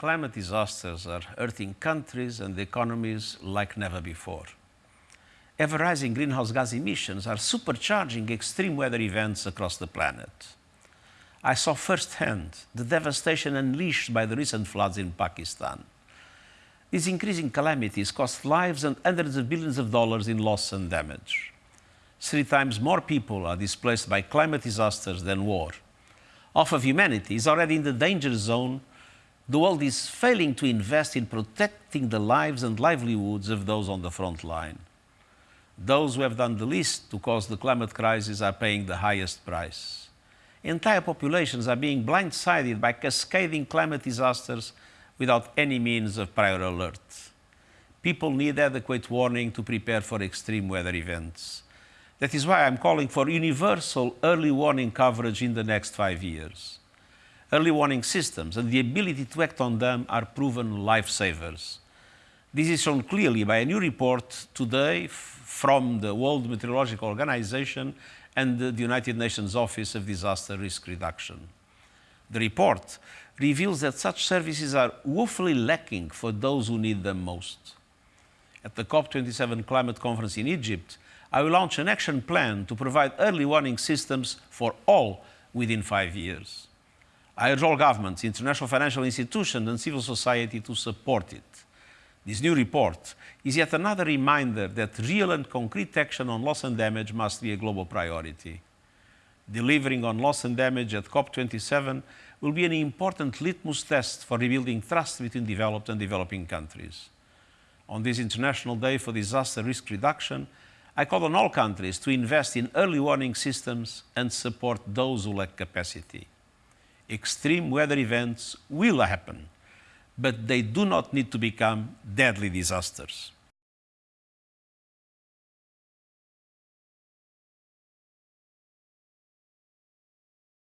climate disasters are hurting countries and economies like never before. Ever rising greenhouse gas emissions are supercharging extreme weather events across the planet. I saw firsthand the devastation unleashed by the recent floods in Pakistan. These increasing calamities cost lives and hundreds of billions of dollars in loss and damage. Three times more people are displaced by climate disasters than war. Half of humanity is already in the danger zone. The world is failing to invest in protecting the lives and livelihoods of those on the front line. Those who have done the least to cause the climate crisis are paying the highest price. Entire populations are being blindsided by cascading climate disasters without any means of prior alert. People need adequate warning to prepare for extreme weather events. That is why I'm calling for universal early warning coverage in the next five years. Early warning systems and the ability to act on them are proven lifesavers. This is shown clearly by a new report today from the World Meteorological Organization and the United Nations Office of Disaster Risk Reduction. The report reveals that such services are woefully lacking for those who need them most. At the COP27 climate conference in Egypt, I will launch an action plan to provide early warning systems for all within five years. I urge all governments, international financial institutions and civil society to support it. This new report is yet another reminder that real and concrete action on loss and damage must be a global priority. Delivering on loss and damage at COP27 will be an important litmus test for rebuilding trust between developed and developing countries. On this International Day for Disaster Risk Reduction, I call on all countries to invest in early warning systems and support those who lack capacity. Extreme weather events will happen, but they do not need to become deadly disasters.